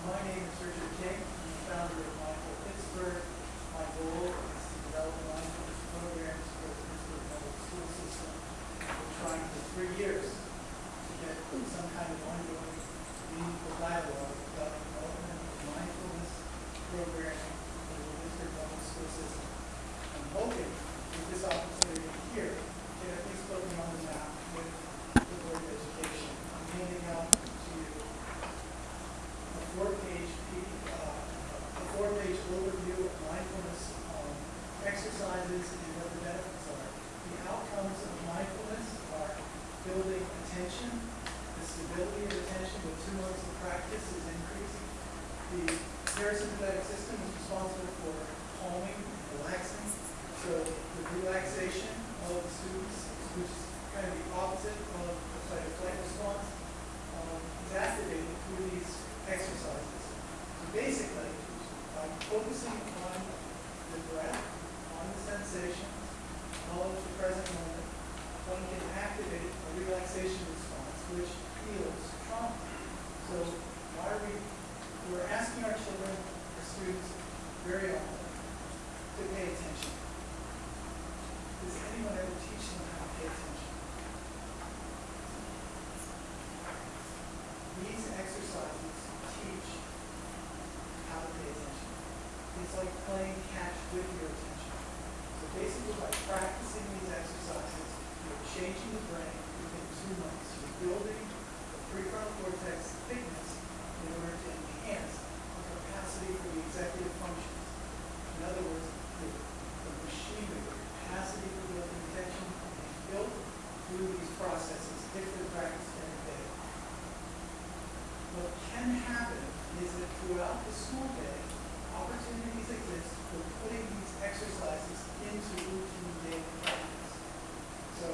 My name is Richard King. I'm the founder of Mindful Pittsburgh. My goal is to develop mindfulness programs for the Pittsburgh public school system. We're trying for three years to get some kind of ongoing meaningful dialogue about the development of mindfulness programming for the Pittsburgh public school system. I'm hoping that this office and what the benefits are. The outcomes of mindfulness are building attention, the stability of attention with two months of practice is increasing. The parasympathetic system is responsible for calming, relaxing, so the relaxation of the students, which is kind of the opposite of the fight or flight response, um, activated through these exercises. So basically, by focusing on the breath, on the sensations, all of the present moment, one can activate a relaxation response, which heals trauma. So why are we, we're asking our children, our students, very often, to pay attention. Does anyone ever teach them how to pay attention? These exercises teach how to pay attention. It's like playing catch with your attention. So basically, by practicing these exercises, you're changing the brain within two months. You're building the prefrontal cortex thickness in order to enhance the capacity for the executive functions. In other words, the, the machinery, the capacity for building attention is built through these processes if they're practiced every day. What can happen is that throughout the school day, opportunities exist for putting these exercises into routine daily practice. So,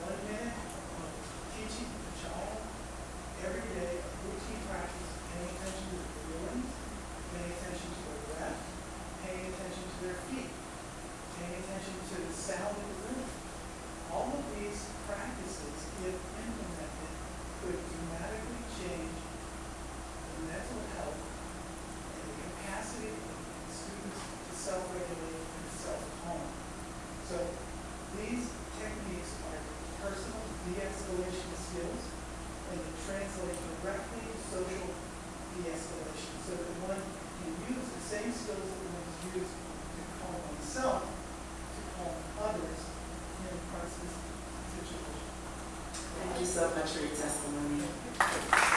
one minute of teaching a child every day of routine practice, paying attention to their feelings, paying attention to their breath, paying attention to their feet, paying attention to the sound of the room. All of these practices, if implemented, could dramatically change the mental health and the capacity of students to self-regulate and self-calm. So these techniques are personal de-escalation skills and they translate directly to social de-escalation so that one can use the same skills that one has used to calm oneself to calm others in a crisis situation. Thank you so much for your testimony.